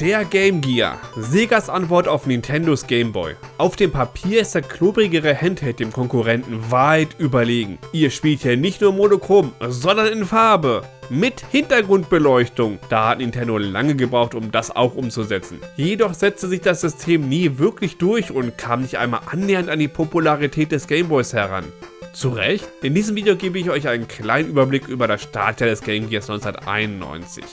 Der Game Gear. Segas Antwort auf Nintendos Game Boy. Auf dem Papier ist der klobrigere Handheld dem Konkurrenten weit überlegen. Ihr spielt hier nicht nur monochrom, sondern in Farbe. Mit Hintergrundbeleuchtung. Da hat Nintendo lange gebraucht, um das auch umzusetzen. Jedoch setzte sich das System nie wirklich durch und kam nicht einmal annähernd an die Popularität des Game Boys heran. Zu Recht? In diesem Video gebe ich euch einen kleinen Überblick über das Startjahr des Game Gears 1991.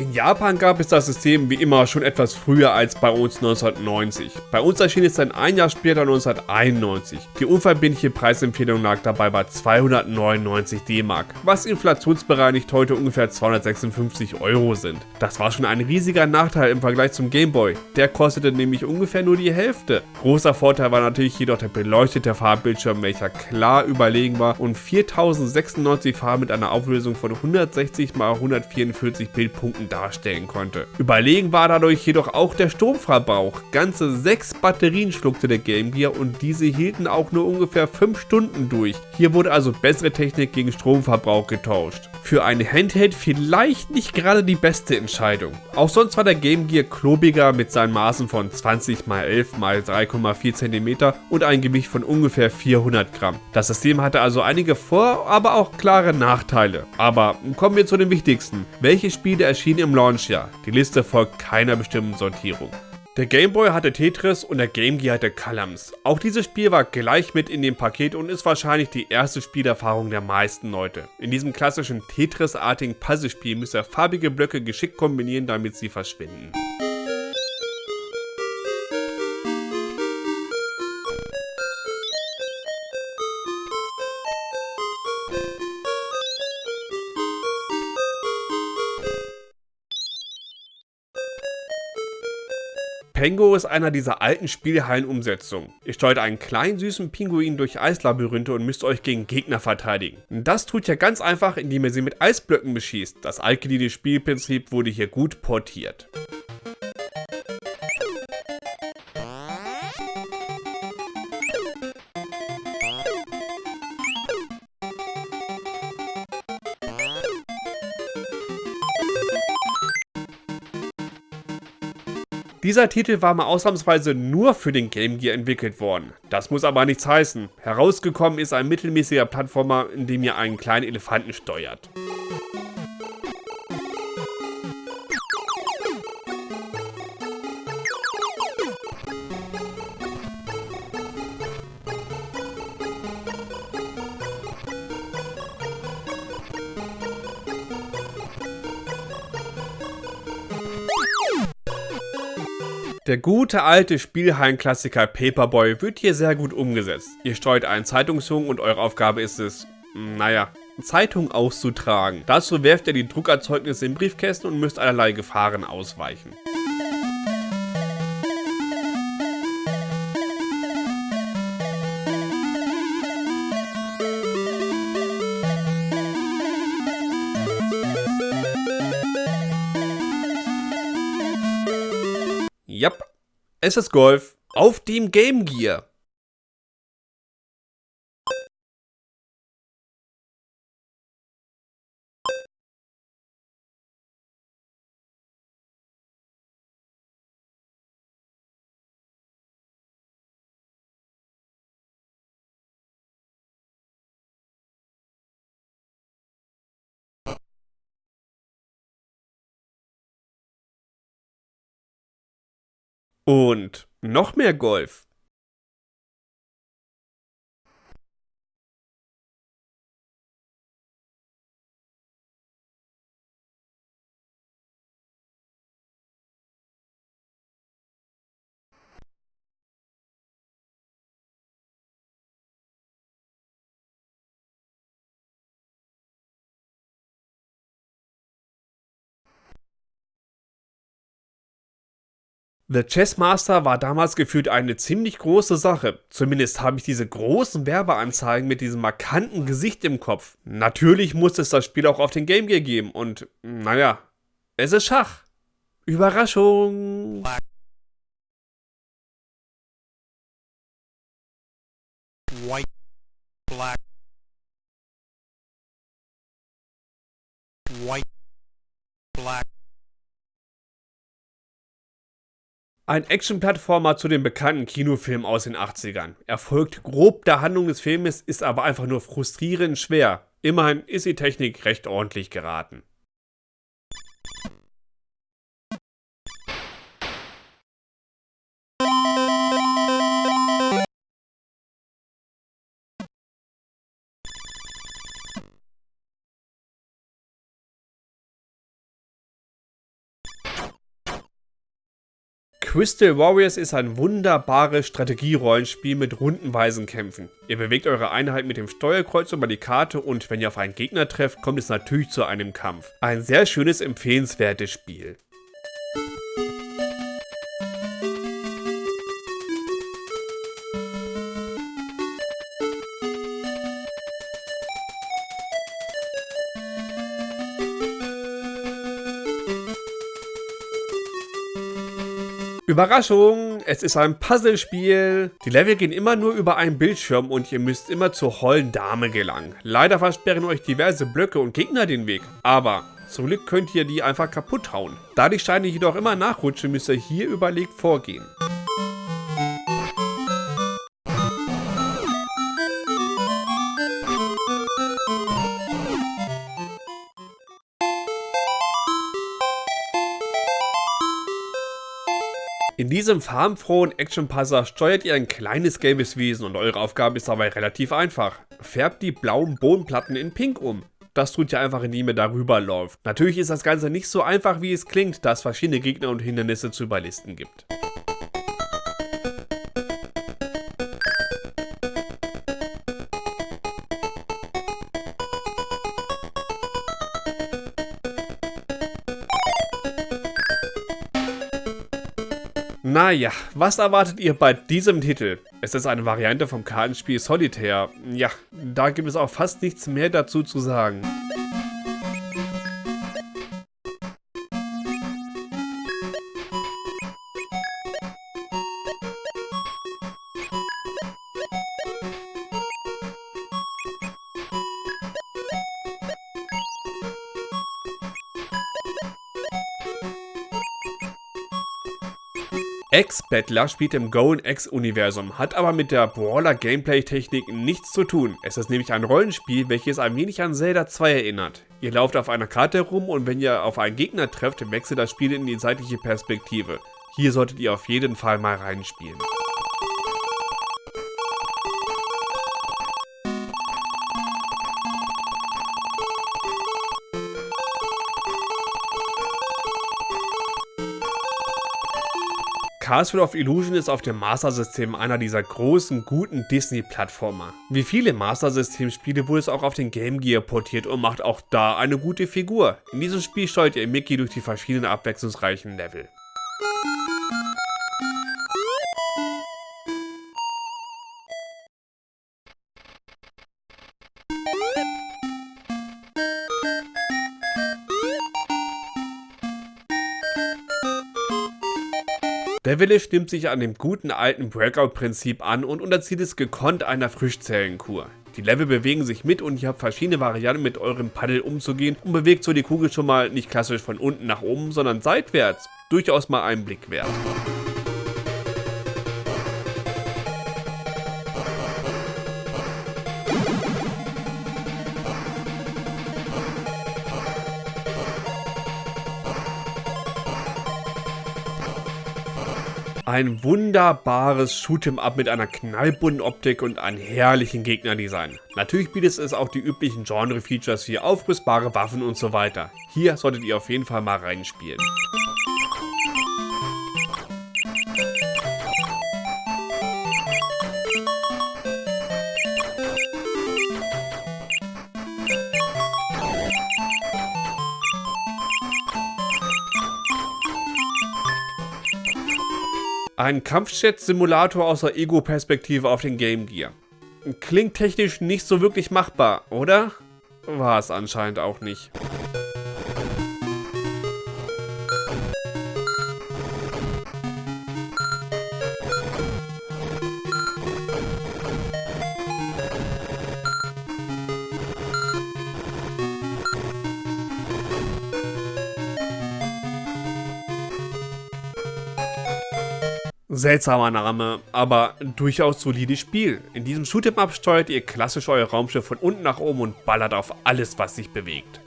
In Japan gab es das System wie immer schon etwas früher als bei uns 1990. Bei uns erschien es dann ein Jahr später 1991. Die unverbindliche Preisempfehlung lag dabei bei 299 D-Mark, was inflationsbereinigt heute ungefähr 256 Euro sind. Das war schon ein riesiger Nachteil im Vergleich zum Gameboy, der kostete nämlich ungefähr nur die Hälfte. Großer Vorteil war natürlich jedoch der beleuchtete Farbbildschirm, welcher klar überlegen war und 4096 Farben mit einer Auflösung von 160 x 144 Bildpunkten darstellen konnte. Überlegen war dadurch jedoch auch der Stromverbrauch. Ganze 6 Batterien schluckte der Game Gear und diese hielten auch nur ungefähr 5 Stunden durch. Hier wurde also bessere Technik gegen Stromverbrauch getauscht. Für ein Handheld vielleicht nicht gerade die beste Entscheidung. Auch sonst war der Game Gear klobiger mit seinen Maßen von 20 x 11 x 3,4 cm und ein Gewicht von ungefähr 400 Gramm. Das System hatte also einige Vor-, aber auch klare Nachteile. Aber kommen wir zu den wichtigsten. Welche Spiele erschienen erschien im Launchjahr. Die Liste folgt keiner bestimmten Sortierung. Der Game Boy hatte Tetris und der Game Gear hatte Columns. Auch dieses Spiel war gleich mit in dem Paket und ist wahrscheinlich die erste Spielerfahrung der meisten Leute. In diesem klassischen Tetris-artigen Puzzlespiel müsst ihr farbige Blöcke geschickt kombinieren, damit sie verschwinden. Pengo ist einer dieser alten Spielhallen-Umsetzungen. Ihr steuert einen kleinen süßen Pinguin durch Eislabyrinthe und müsst euch gegen Gegner verteidigen. Das tut ihr ganz einfach, indem ihr sie mit Eisblöcken beschießt. Das altgediente Spielprinzip wurde hier gut portiert. Dieser Titel war mal ausnahmsweise nur für den Game Gear entwickelt worden. Das muss aber nichts heißen. Herausgekommen ist ein mittelmäßiger Plattformer, in dem ihr einen kleinen Elefanten steuert. Der gute alte Spielhallenklassiker Paperboy wird hier sehr gut umgesetzt. Ihr steuert einen Zeitungsjungen und eure Aufgabe ist es, naja, Zeitung auszutragen. Dazu werft ihr die Druckerzeugnisse in Briefkästen und müsst allerlei Gefahren ausweichen. Es ist Golf auf dem Game Gear. Und noch mehr Golf. The Chess Master war damals gefühlt eine ziemlich große Sache. Zumindest habe ich diese großen Werbeanzeigen mit diesem markanten Gesicht im Kopf. Natürlich muss es das Spiel auch auf den Game Gear geben und, naja, es ist Schach. Überraschung! White. Black. White. Black. Ein Action-Plattformer zu dem bekannten Kinofilm aus den 80ern. Er folgt grob der Handlung des Filmes, ist aber einfach nur frustrierend schwer. Immerhin ist die Technik recht ordentlich geraten. Crystal Warriors ist ein wunderbares Strategierollenspiel mit rundenweisen Kämpfen. Ihr bewegt eure Einheit mit dem Steuerkreuz über die Karte und wenn ihr auf einen Gegner trefft, kommt es natürlich zu einem Kampf. Ein sehr schönes, empfehlenswertes Spiel. Überraschung, es ist ein Puzzlespiel. Die Level gehen immer nur über einen Bildschirm und ihr müsst immer zur hollen Dame gelangen. Leider versperren euch diverse Blöcke und Gegner den Weg, aber zum Glück könnt ihr die einfach kaputt hauen. Da die Steine jedoch immer nachrutschen, müsst ihr hier überlegt vorgehen. In diesem farbenfrohen Action-Puzzler steuert ihr ein kleines gelbes Wesen und eure Aufgabe ist dabei relativ einfach. Färbt die blauen Bodenplatten in pink um. Das tut ihr einfach, indem ihr darüber läuft. Natürlich ist das Ganze nicht so einfach, wie es klingt, da es verschiedene Gegner und Hindernisse zu überlisten gibt. Naja, was erwartet ihr bei diesem Titel? Es ist eine Variante vom Kartenspiel Solitaire. Ja, da gibt es auch fast nichts mehr dazu zu sagen. X-Battler spielt im Go X-Universum, hat aber mit der Brawler-Gameplay-Technik nichts zu tun. Es ist nämlich ein Rollenspiel, welches ein wenig an Zelda 2 erinnert. Ihr lauft auf einer Karte herum und wenn ihr auf einen Gegner trefft, wechselt das Spiel in die seitliche Perspektive. Hier solltet ihr auf jeden Fall mal reinspielen. Castle of Illusion ist auf dem Master System einer dieser großen, guten Disney-Plattformer. Wie viele Master System-Spiele wurde es auch auf den Game Gear portiert und macht auch da eine gute Figur. In diesem Spiel steuert ihr Mickey durch die verschiedenen abwechslungsreichen Level. Wille stimmt sich an dem guten alten Breakout-Prinzip an und unterzieht es gekonnt einer Frischzellenkur. Die Level bewegen sich mit und ihr habt verschiedene Varianten mit eurem Paddel umzugehen und bewegt so die Kugel schon mal nicht klassisch von unten nach oben, sondern seitwärts. Durchaus mal einen Blick wert. Ein wunderbares Shoot'em-up mit einer knallbunten Optik und einem herrlichen Gegnerdesign. Natürlich bietet es auch die üblichen Genre-Features wie aufrüstbare Waffen und so weiter. Hier solltet ihr auf jeden Fall mal reinspielen. Ein Kampfjet-Simulator aus der Ego-Perspektive auf den Game Gear. Klingt technisch nicht so wirklich machbar, oder? War es anscheinend auch nicht. Seltsamer Name, aber durchaus solides Spiel. In diesem Shoot'em-up steuert ihr klassisch euer Raumschiff von unten nach oben und ballert auf alles, was sich bewegt.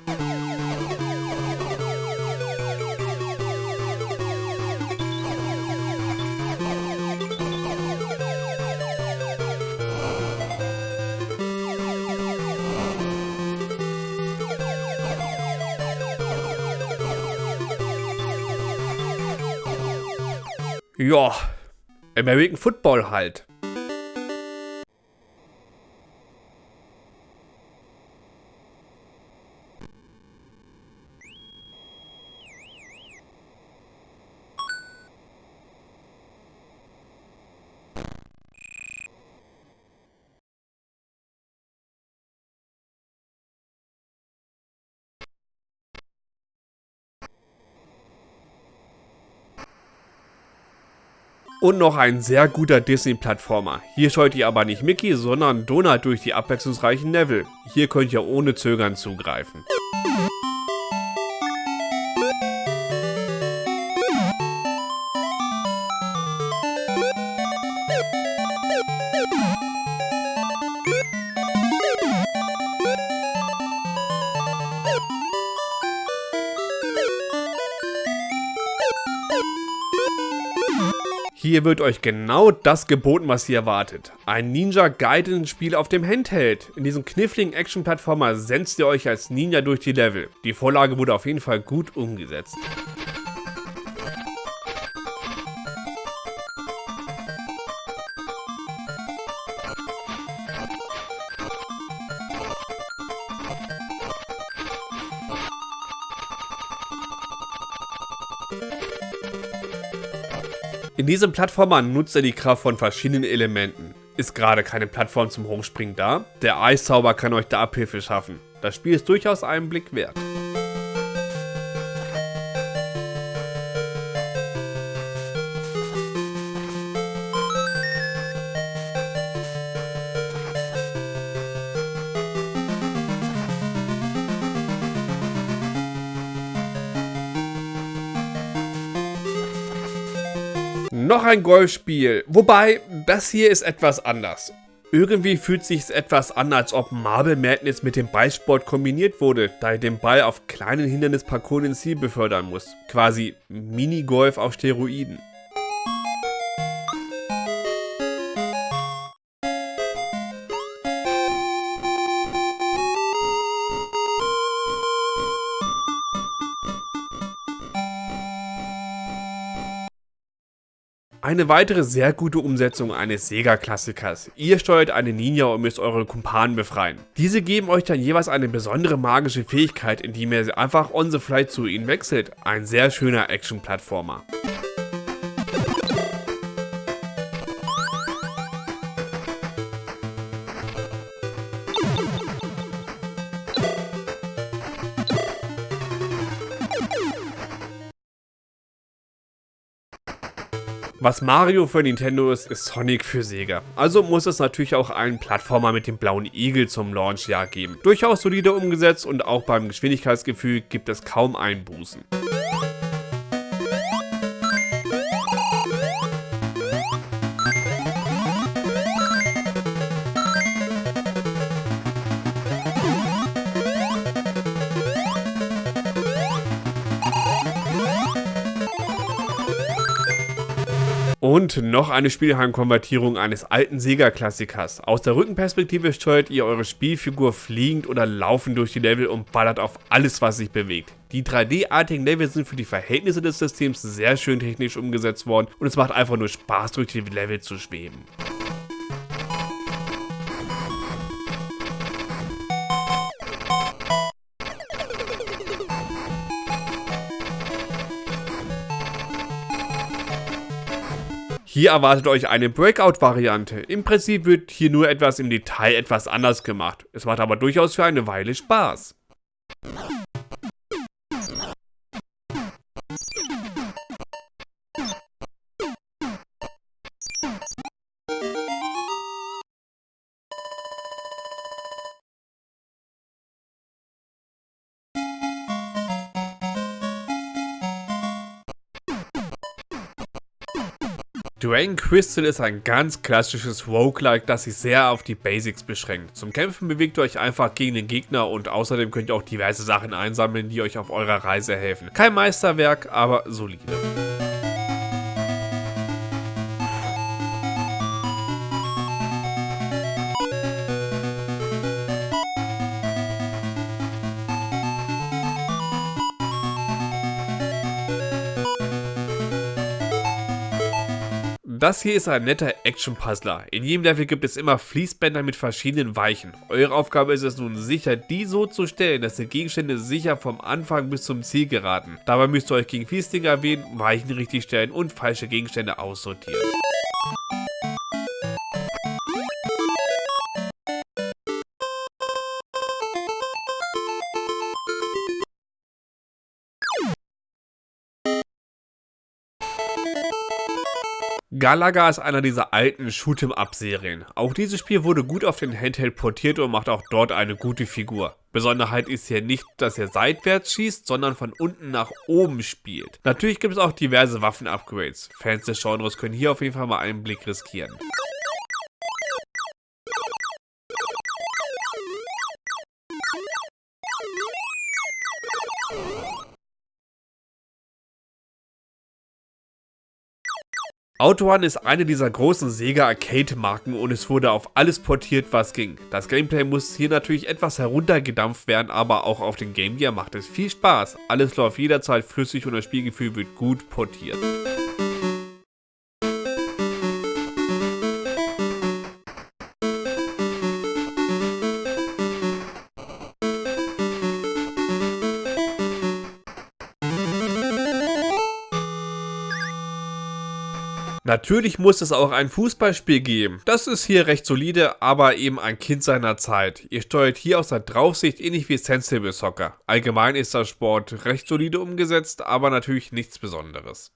Ja, American Football halt. Und noch ein sehr guter Disney-Plattformer. Hier scheut ihr aber nicht Mickey, sondern Donald durch die abwechslungsreichen Level. Hier könnt ihr ohne Zögern zugreifen. Hier wird euch genau das geboten, was ihr erwartet. Ein Ninja Gaiden Spiel auf dem Handheld. In diesem kniffligen Action-Plattformer senzt ihr euch als Ninja durch die Level. Die Vorlage wurde auf jeden Fall gut umgesetzt. In diesem Plattformer nutzt er die Kraft von verschiedenen Elementen. Ist gerade keine Plattform zum Hochspringen da? Der Eiszauber kann euch da Abhilfe schaffen. Das Spiel ist durchaus einen Blick wert. Noch ein Golfspiel. Wobei, das hier ist etwas anders. Irgendwie fühlt sich etwas an, als ob Marble Madness mit dem Ballsport kombiniert wurde, da ihr den Ball auf kleinen Hindernisparcours ins Ziel befördern muss. Quasi Minigolf auf Steroiden. Eine weitere sehr gute Umsetzung eines Sega-Klassikers. Ihr steuert eine Ninja und müsst eure Kumpanen befreien. Diese geben euch dann jeweils eine besondere magische Fähigkeit, indem ihr einfach on the fly zu ihnen wechselt. Ein sehr schöner Action-Plattformer. Was Mario für Nintendo ist, ist Sonic für Sega. Also muss es natürlich auch einen Plattformer mit dem blauen Igel zum Launchjahr geben. Durchaus solide umgesetzt und auch beim Geschwindigkeitsgefühl gibt es kaum Einbußen. Und noch eine Spielheimkonvertierung eines alten Sega-Klassikers. Aus der Rückenperspektive steuert ihr eure Spielfigur fliegend oder laufend durch die Level und ballert auf alles, was sich bewegt. Die 3D-artigen Level sind für die Verhältnisse des Systems sehr schön technisch umgesetzt worden und es macht einfach nur Spaß, durch die Level zu schweben. Hier erwartet euch eine Breakout-Variante. Im Prinzip wird hier nur etwas im Detail etwas anders gemacht. Es macht aber durchaus für eine Weile Spaß. Dragon Crystal ist ein ganz klassisches Roguelike, das sich sehr auf die Basics beschränkt. Zum Kämpfen bewegt ihr euch einfach gegen den Gegner und außerdem könnt ihr auch diverse Sachen einsammeln, die euch auf eurer Reise helfen. Kein Meisterwerk, aber solide. Das hier ist ein netter Action-Puzzler. In jedem Level gibt es immer Fließbänder mit verschiedenen Weichen. Eure Aufgabe ist es nun sicher, die so zu stellen, dass die Gegenstände sicher vom Anfang bis zum Ziel geraten. Dabei müsst ihr euch gegen Fließdinger wählen, Weichen richtig stellen und falsche Gegenstände aussortieren. Galaga ist einer dieser alten Shoot'em-up-Serien. Auch dieses Spiel wurde gut auf den Handheld portiert und macht auch dort eine gute Figur. Besonderheit ist hier nicht, dass er seitwärts schießt, sondern von unten nach oben spielt. Natürlich gibt es auch diverse Waffen-Upgrades. Fans des Genres können hier auf jeden Fall mal einen Blick riskieren. Autorun ist eine dieser großen Sega Arcade-Marken und es wurde auf alles portiert, was ging. Das Gameplay muss hier natürlich etwas heruntergedampft werden, aber auch auf den Game Gear macht es viel Spaß. Alles läuft jederzeit flüssig und das Spielgefühl wird gut portiert. Natürlich muss es auch ein Fußballspiel geben. Das ist hier recht solide, aber eben ein Kind seiner Zeit. Ihr steuert hier aus der Draufsicht ähnlich wie Sensible Soccer. Allgemein ist der Sport recht solide umgesetzt, aber natürlich nichts Besonderes.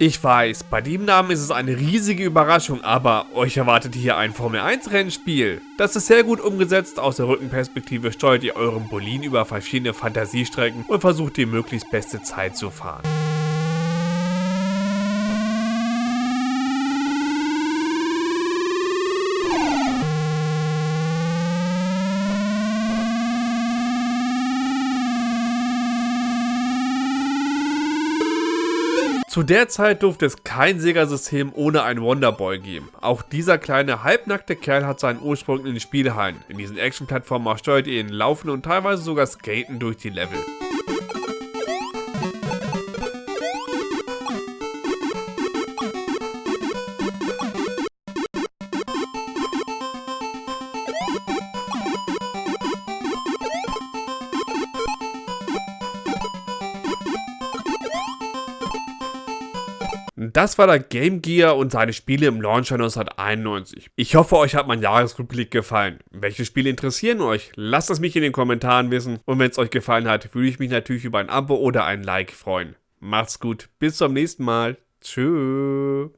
Ich weiß, bei dem Namen ist es eine riesige Überraschung, aber euch erwartet hier ein Formel 1 Rennspiel. Das ist sehr gut umgesetzt, aus der Rückenperspektive steuert ihr euren Bolin über verschiedene Fantasiestrecken und versucht die möglichst beste Zeit zu fahren. Zu der Zeit durfte es kein Sega-System ohne ein Wonderboy geben. Auch dieser kleine halbnackte Kerl hat seinen Ursprung in den Spielhallen. In diesen Action-Plattformen steuert ihr ihn laufen und teilweise sogar skaten durch die Level. Das war der Game Gear und seine Spiele im Launcher 1991. Ich hoffe, euch hat mein Jahresrückblick gefallen. Welche Spiele interessieren euch? Lasst es mich in den Kommentaren wissen. Und wenn es euch gefallen hat, würde ich mich natürlich über ein Abo oder ein Like freuen. Macht's gut, bis zum nächsten Mal. Tschüss.